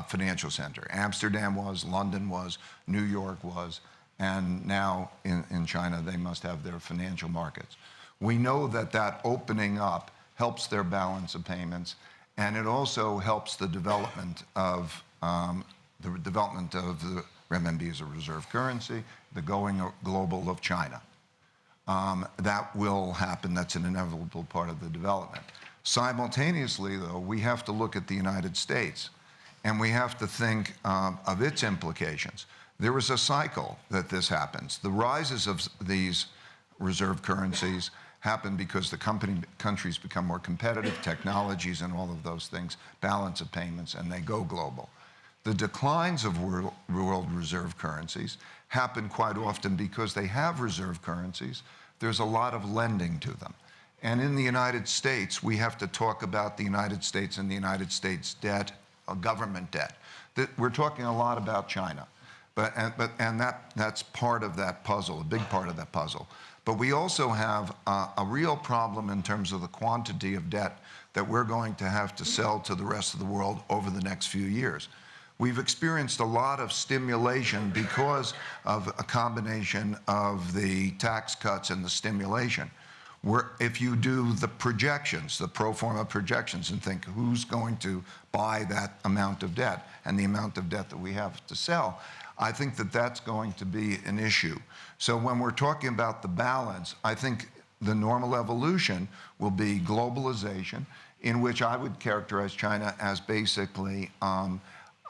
C: a financial center. Amsterdam was, London was, New York was, and now in, in China they must have their financial markets. We know that that opening up helps their balance of payments and it also helps the development of um, the development of the renminbi as a reserve currency, the going global of China. Um, that will happen. That's an inevitable part of the development. Simultaneously, though, we have to look at the United States and we have to think um, of its implications. There is a cycle that this happens. The rises of these reserve currencies happen because the company, countries become more competitive, technologies and all of those things, balance of payments, and they go global. The declines of world, world reserve currencies happen quite often because they have reserve currencies. There's a lot of lending to them. And in the United States, we have to talk about the United States and the United States debt, uh, government debt. That we're talking a lot about China, but, and, but, and that, that's part of that puzzle, a big part of that puzzle. But we also have uh, a real problem in terms of the quantity of debt that we're going to have to sell to the rest of the world over the next few years. We've experienced a lot of stimulation because of a combination of the tax cuts and the stimulation. If you do the projections, the pro forma projections, and think who's going to buy that amount of debt and the amount of debt that we have to sell, I think that that's going to be an issue. So when we're talking about the balance, I think the normal evolution will be globalization, in which I would characterize China as basically um,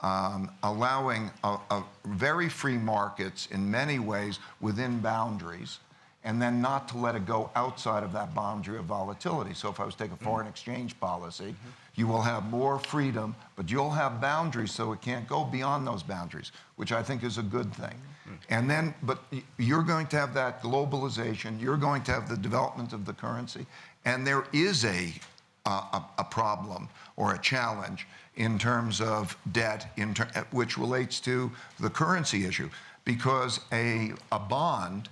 C: um, allowing a, a very free markets in many ways within boundaries, and then not to let it go outside of that boundary of volatility. So if I was to take a mm-hmm. foreign exchange policy, you will have more freedom, but you'll have boundaries so it can't go beyond those boundaries, which I think is a good thing. Mm-hmm. And then, but you're going to have that globalization, you're going to have the development of the currency, and there is a, a, a problem or a challenge in terms of debt, in ter which relates to the currency issue, because a, a bond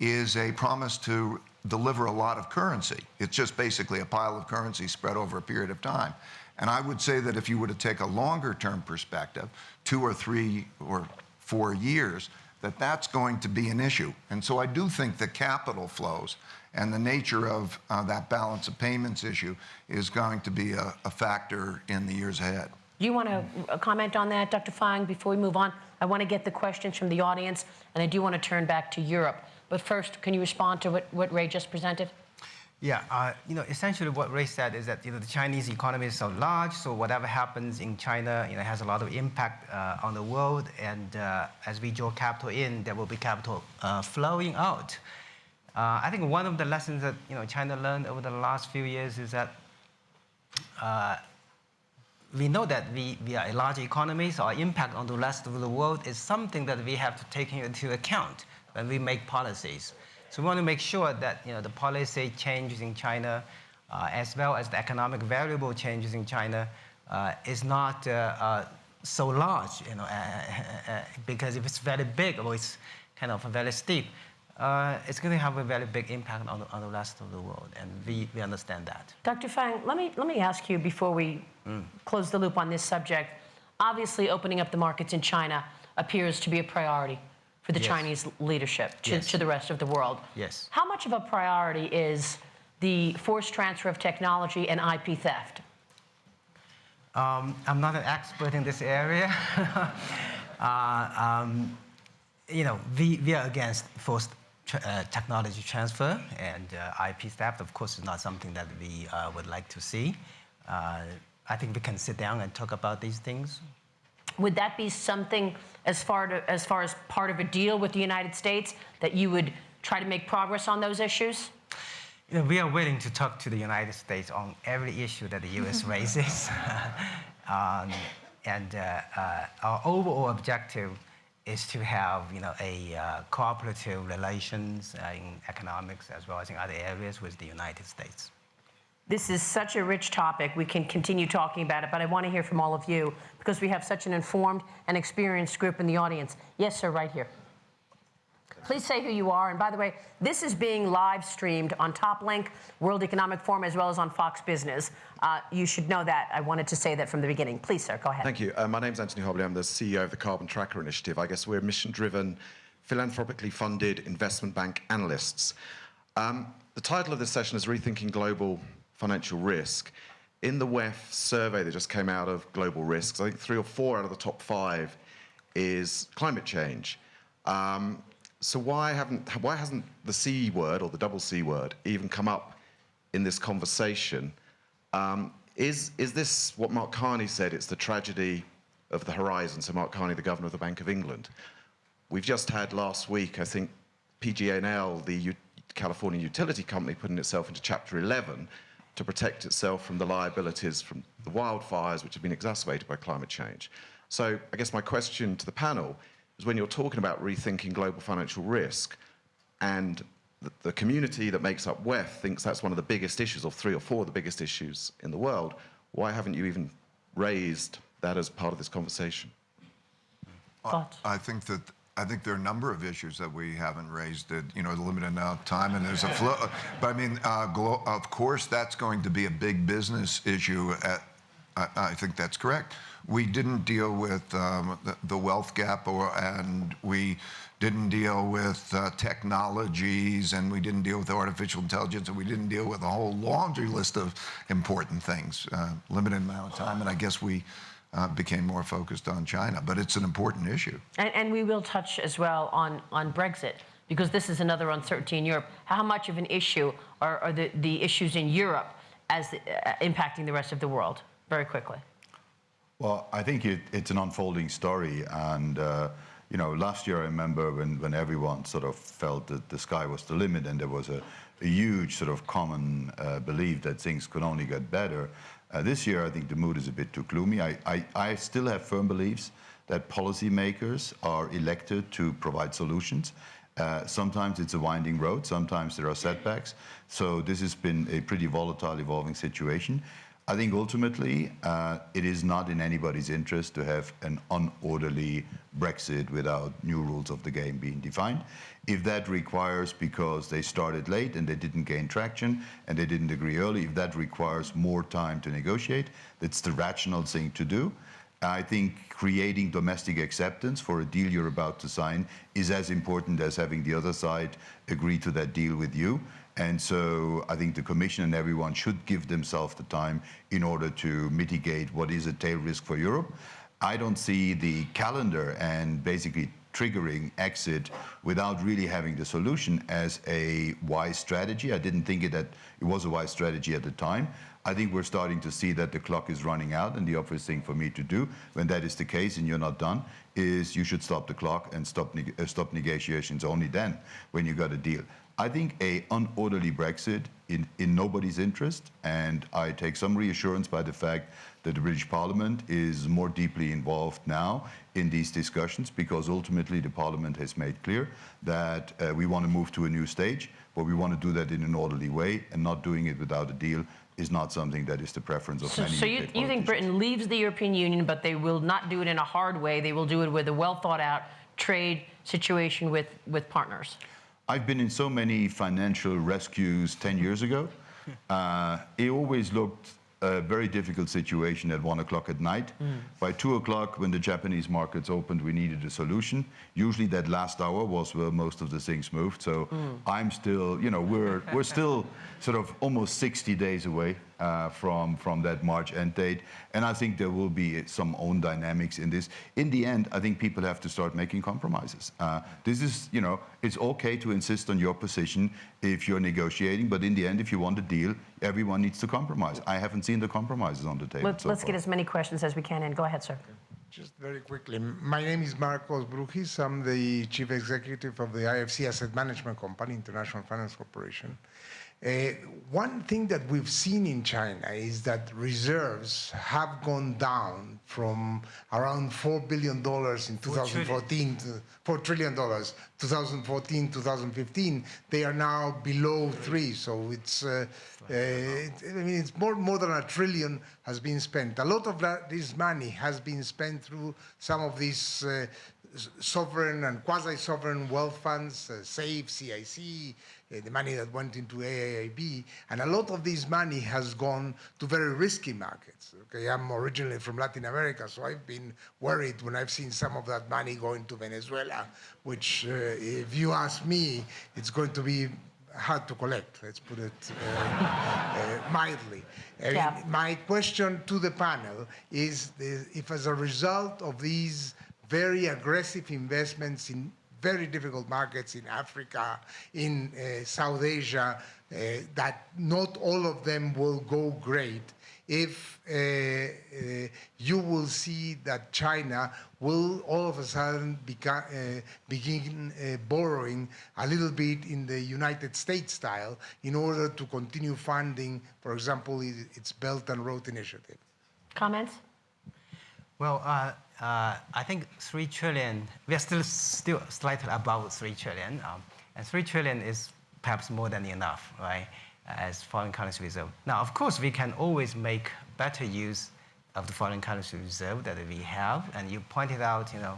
C: is a promise to deliver a lot of currency. It's just basically a pile of currency spread over a period of time. And I would say that if you were to take a longer term perspective, two or three or four years, that that's going to be an issue. And so I do think the capital flows and the nature of uh, that balance of payments issue is going to be a, a factor in the years ahead.
B: You want to comment on that, Dr. Fang, before we move on? I want to get the questions from the audience, and I do want to turn back to Europe. But first, can you respond to what, what Ray just presented?
A: Yeah, uh, you know, essentially what Ray said is that you know the Chinese economy is so large, so whatever happens in China, you know, has a lot of impact uh, on the world. And uh, as we draw capital in, there will be capital uh, flowing out. Uh, I think one of the lessons that you know China learned over the last few years is that uh, we know that we, we are a large economy, so our impact on the rest of the world is something that we have to take into account when we make policies. So we want to make sure that you know, the policy changes in China, uh, as well as the economic variable changes in China, uh, is not uh, uh so large, you know, uh, uh, because if it's very big or it's kind of very steep, it's going to have a very big impact on the, on the rest of the world, and we, we understand that.
B: Dr. Fang, let me, let me ask you before we mm. close the loop on this subject. Obviously, opening up the markets in China appears to be a priority for the yes. Chinese leadership to, yes. to the rest of the world.
A: Yes.
B: How much of a priority is the forced transfer of technology and IP theft?
A: Um, I'm not an expert in this area. uh, um, you know, we, we are against forced uh, technology transfer and uh, IP theft, of course, is not something that we uh, would like to see. Uh, I think we can sit down and talk about these things.
B: Would that be something as far, to, as far as part of a deal with the United States that you would try to make progress on those issues?
A: You know, we are willing to talk to the United States on every issue that the U.S. raises. um, and uh, uh, our overall objective is to have you know, a uh, cooperative relations uh, in economics as well as in other areas with the United States.
B: This is such a rich topic. We can continue talking about it, but I want to hear from all of you because we have such an informed and experienced group in the audience. Yes, sir, right here. Please say who you are. And by the way, this is being live streamed on TopLink, World Economic Forum, as well as on Fox Business. Uh, you should know that. I wanted to say that from the beginning. Please, sir, go ahead.
F: Thank you. Uh, my name is Anthony Hobley. I'm the CEO of the Carbon Tracker Initiative. I guess we're mission-driven, philanthropically funded investment bank analysts. Um, the title of this session is Rethinking Global Financial Risk. In the WEF survey that just came out of global risks, I think three or four out of the top five is climate change. Um, so why haven't why hasn't the C word or the double C word even come up in this conversation? Um, is is this what Mark Carney said? It's the tragedy of the horizon. So Mark Carney, the governor of the Bank of England. We've just had last week, I think, PG&E, the U California utility company, putting itself into Chapter 11 to protect itself from the liabilities from the wildfires, which have been exacerbated by climate change. So I guess my question to the panel is when you're talking about rethinking global financial risk, and the, the community that makes up WEF thinks that's one of the biggest issues, or three or four of the biggest issues in the world, why haven't you even raised that as part of this conversation?
B: Thoughts?
C: I think that, I think there are a number of issues that we haven't raised, that, you know, the limited amount of time, and there's a flow. But I mean, uh, of course, that's going to be a big business issue at, I, I think that's correct. We didn't deal with um, the, the wealth gap, or, and we didn't deal with uh, technologies, and we didn't deal with artificial intelligence, and we didn't deal with a whole laundry list of important things. Uh, limited amount of time, and I guess we uh, became more focused on China. But it's an important issue.
B: And, and we will touch as well on, on Brexit, because this is another uncertainty in Europe. How much of an issue are, are the, the issues in Europe as uh, impacting the rest of the world? Very quickly.
D: Well, I think it, it's an unfolding story, and uh, you know, last year I remember when, when everyone sort of felt that the sky was the limit, and there was a, a huge sort of common uh, belief that things could only get better. Uh, this year, I think the mood is a bit too gloomy. I, I, I still have firm beliefs that policymakers are elected to provide solutions. Uh, sometimes it's a winding road, sometimes there are setbacks. So this has been a pretty volatile, evolving situation. I think ultimately uh, it is not in anybody's interest to have an unorderly Brexit without new rules of the game being defined. If that requires, because they started late and they didn't gain traction and they didn't agree early, if that requires more time to negotiate, that's the rational thing to do. I think creating domestic acceptance for a deal you're about to sign is as important as having the other side agree to that deal with you. And so I think the Commission and everyone should give themselves the time in order to mitigate what is a tail risk for Europe. I don't see the calendar and basically triggering exit without really having the solution as a wise strategy. I didn't think it that it was a wise strategy at the time. I think we're starting to see that the clock is running out, and the obvious thing for me to do, when that is the case and you're not done, is you should stop the clock and stop, uh, stop negotiations only then when you got a deal. I think a unorderly Brexit in, in nobody's interest, and I take some reassurance by the fact that the British Parliament is more deeply involved now in these discussions because ultimately the Parliament has made clear that uh, we want to move to a new stage, but we want to do that in an orderly way and not doing it without a deal is not something that is the preference of
B: So,
D: many
B: so you, you think. Britain leaves the European Union, but they will not do it in a hard way. They will do it with a well thought out trade situation with, with partners.
D: I've been in so many financial rescues 10 years ago. Uh, it always looked a very difficult situation at one o'clock at night. Mm. By two o'clock, when the Japanese markets opened, we needed a solution. Usually, that last hour was where most of the things moved. So mm. I'm still, you know, we're we're still sort of almost 60 days away from from that March end date, and I think there will be some own dynamics in this. In the end, I think people have to start making compromises. Uh, this is, you know, it's okay to insist on your position if you're negotiating, but in the end, if you want a deal, everyone needs to compromise. I haven't seen the compromises on the table.
B: Let's,
D: so
B: let's get as many questions as we can in. Go ahead, sir.
G: Just very quickly, my name is Marcos Brujis. I'm the chief executive of the IFC Asset Management Company, International Finance Corporation. Uh, one thing that we've seen in China is that reserves have gone down from around $4 billion in 2014 to $4 trillion, 2014, 2015. They are now below three, so it's, uh, uh, it, I mean, it's more, more than a trillion has been spent. A lot of that, this money has been spent through some of these uh, sovereign and quasi-sovereign wealth funds, uh, SAFE, CIC, uh, the money that went into AIIB, and a lot of this money has gone to very risky markets. Okay, I'm originally from Latin America, so I've been worried when I've seen some of that money going to Venezuela, which, uh, if you ask me, it's going to be hard to collect. Let's put it uh, uh, mildly.
B: Yeah.
G: my question to the panel is the, if, as a result of these very aggressive investments in very difficult markets in Africa, in uh, South Asia, uh, that not all of them will go great if uh, uh, you will see that China will all of a sudden beca- uh, begin uh, borrowing a little bit in the United States style in order to continue funding, for example, its Belt and Road Initiative.
B: Comments?
A: Well, uh, I think three trillion. We are still still slightly above three trillion, um, and three trillion is perhaps more than enough, right? As foreign currency reserve. Now, of course, we can always make better use of the foreign currency reserve that we have, and you pointed out, you know,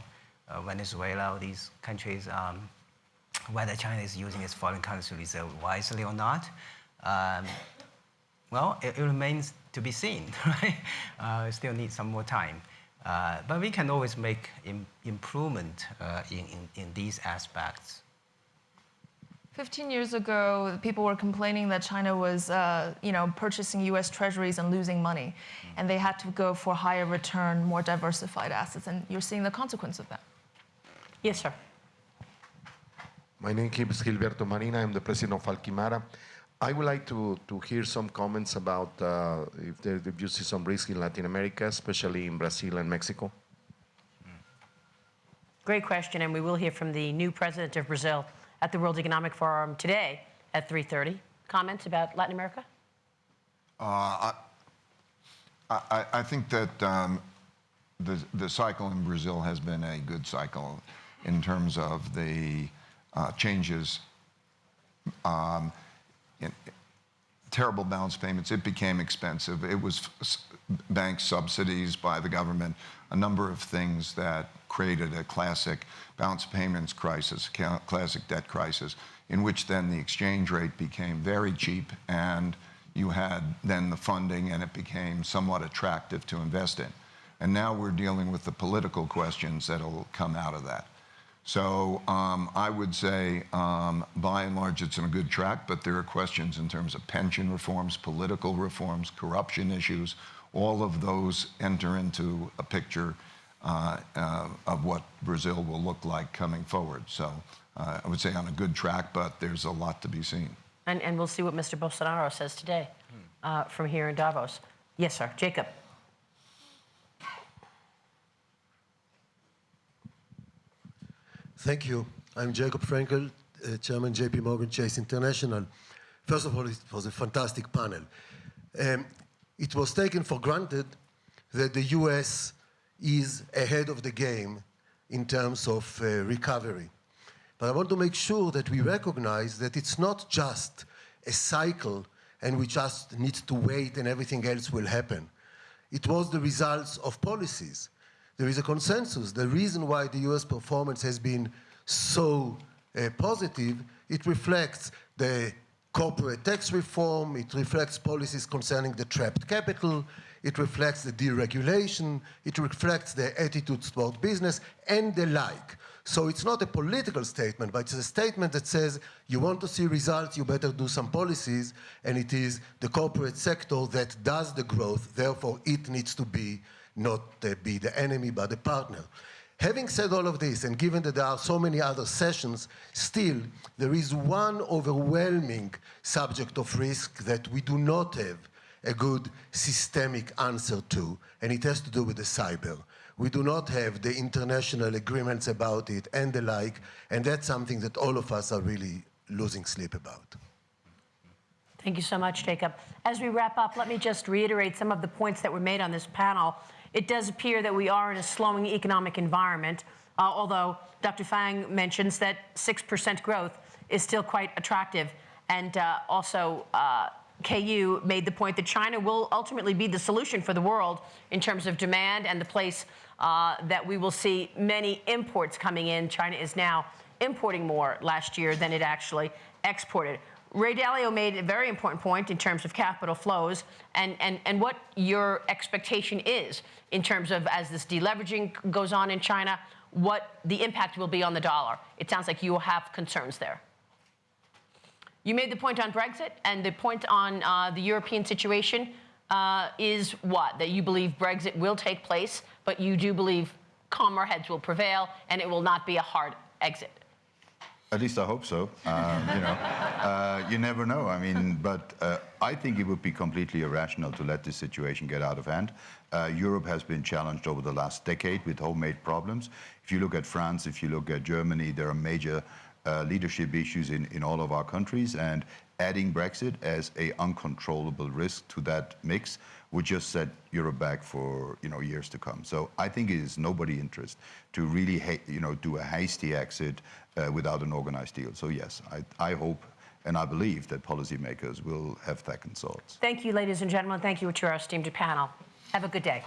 A: uh, Venezuela, these countries, um, whether China is using its foreign currency reserve wisely or not. Um, well, it, it remains to be seen, right? Uh, still need some more time. Uh, but we can always make Im- improvement uh, in, in, in these aspects.
E: 15 years ago, people were complaining that China was, uh, you know, purchasing U.S. Treasuries and losing money, and they had to go for higher return, more diversified assets, and you're seeing the consequence of that.
B: Yes, sir.
H: My name is Gilberto Marina. I'm the president of Alquimara. I would like to, to hear some comments about uh, if, there, if you see some risk in Latin America, especially in Brazil and Mexico.
B: Great question, and we will hear from the new president of Brazil at the World Economic Forum today at 3:30. Comments about Latin America?
C: I, I, I think that um, the, the cycle in Brazil has been a good cycle in terms of the uh, changes. Um, in, terrible balance payments. It became expensive. It was bank subsidies by the government, a number of things that created a classic balance payments crisis, classic debt crisis, in which then the exchange rate became very cheap and you had then the funding and it became somewhat attractive to invest in. And now we're dealing with the political questions that'll come out of that. So um, I would say, um, by and large, it's on a good track, but there are questions in terms of pension reforms, political reforms, corruption issues. All of those enter into a picture uh, uh, of what Brazil will look like coming forward. So uh, I would say on a good track, but there's a lot to be seen.
B: And, we'll see what Mr. Bolsonaro says today from here in Davos. Yes, sir. Jacob.
I: Thank you. I'm Jacob Frenkel, uh, Chairman JP Morgan Chase International. First of all, it was a fantastic panel. Um, it was taken for granted that the US is ahead of the game in terms of uh, recovery. But I want to make sure that we recognize that it's not just a cycle and we just need to wait and everything else will happen. It was the results of policies. There is a consensus. The reason why the US performance has been so uh, positive, it reflects the corporate tax reform, it reflects policies concerning the trapped capital, it reflects the deregulation, it reflects the attitudes toward business, and the like. So it's not a political statement, but it's a statement that says you want to see results, you better do some policies, and it is the corporate sector that does the growth, therefore it needs to be not be the enemy, but the partner. Having said all of this, and given that there are so many other sessions, still there is one overwhelming subject of risk that we do not have a good systemic answer to, and it has to do with the cyber. We do not have the international agreements about it and the like, and that's something that all of us are really losing sleep about.
B: Thank you so much, Jacob. As we wrap up, let me just reiterate some of the points that were made on this panel. It does appear that we are in a slowing economic environment, uh, although Dr. Fang mentions that 6% growth is still quite attractive. And uh, also, uh, Keyu made the point that China will ultimately be the solution for the world in terms of demand and the place uh, that we will see many imports coming in. China is now importing more last year than it actually exported. Ray Dalio made a very important point in terms of capital flows and, and, and what your expectation is in terms of as this deleveraging goes on in China, what the impact will be on the dollar. It sounds like you have concerns there. You made the point on Brexit, and the point on uh, the European situation uh, is what? That you believe Brexit will take place, but you do believe calmer heads will prevail and it will not be a hard exit.
D: At least I hope so. Um, you know, uh, you never know. I mean, but uh, I think it would be completely irrational to let this situation get out of hand. Uh, Europe has been challenged over the last decade with homemade problems. If you look at France, if you look at Germany, there are major uh, leadership issues in, in all of our countries, and adding Brexit as a uncontrollable risk to that mix would just set Europe back for you know years to come. So I think it is nobody interest to really you know do a hasty exit uh, Uh, without an organized deal. So yes, I, I hope and I believe that policymakers will have second thoughts.
B: Thank you, ladies and gentlemen. Thank you to our esteemed panel. Have a good day.